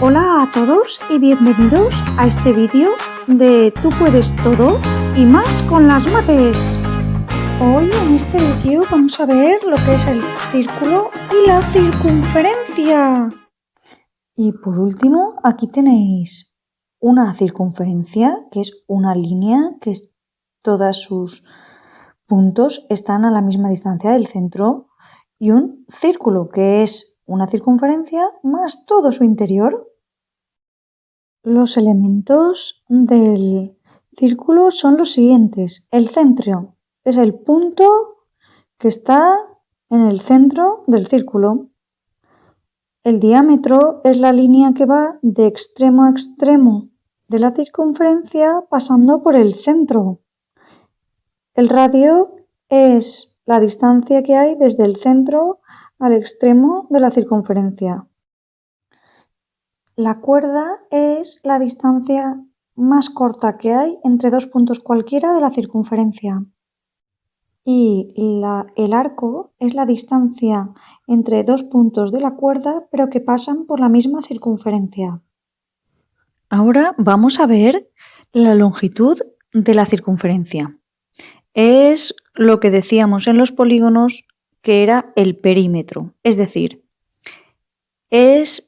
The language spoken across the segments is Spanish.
Hola a todos y bienvenidos a este vídeo de Tú puedes todo y más con las mates. Hoy en este vídeo vamos a ver lo que es el círculo y la circunferencia. Y por último, aquí tenéis una circunferencia, que es una línea que es, todos sus puntos están a la misma distancia del centro, y un círculo, que es una circunferencia más todo su interior. Los elementos del círculo son los siguientes. El centro es el punto que está en el centro del círculo. El diámetro es la línea que va de extremo a extremo de la circunferencia pasando por el centro. El radio es la distancia que hay desde el centro al extremo de la circunferencia. La cuerda es la distancia más corta que hay entre dos puntos cualquiera de la circunferencia. Y el arco es la distancia entre dos puntos de la cuerda pero que pasan por la misma circunferencia. Ahora vamos a ver la longitud de la circunferencia. Es lo que decíamos en los polígonos que era el perímetro, es decir, es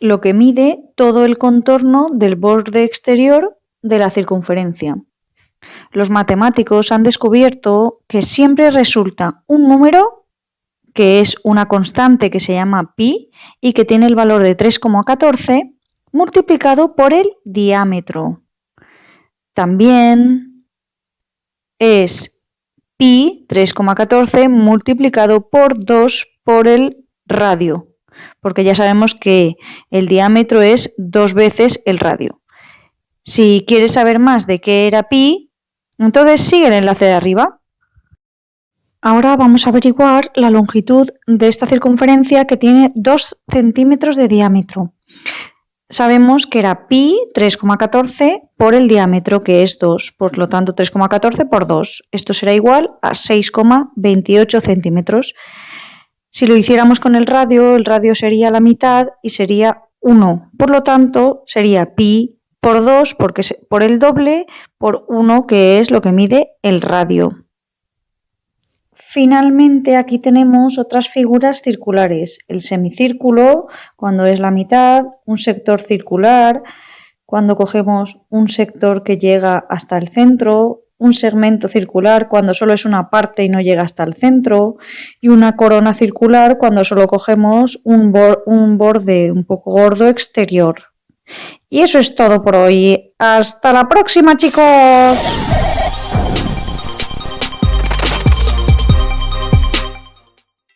lo que mide todo el contorno del borde exterior de la circunferencia. Los matemáticos han descubierto que siempre resulta un número que es una constante que se llama pi y que tiene el valor de 3,14 multiplicado por el diámetro. También es pi 3,14 multiplicado por 2 por el radio porque ya sabemos que el diámetro es dos veces el radio. Si quieres saber más de qué era pi, entonces sigue el enlace de arriba. Ahora vamos a averiguar la longitud de esta circunferencia que tiene 2 centímetros de diámetro. Sabemos que era pi 3,14 por el diámetro que es 2, por lo tanto 3,14 por 2. Esto será igual a 6,28 centímetros. Si lo hiciéramos con el radio, el radio sería la mitad y sería 1. Por lo tanto, sería pi por 2, porque por el doble, por 1, que es lo que mide el radio. Finalmente aquí tenemos otras figuras circulares. El semicírculo, cuando es la mitad, un sector circular, cuando cogemos un sector que llega hasta el centro, un segmento circular cuando solo es una parte y no llega hasta el centro, y una corona circular cuando solo cogemos un, un borde un poco gordo exterior. Y eso es todo por hoy. Hasta la próxima chicos.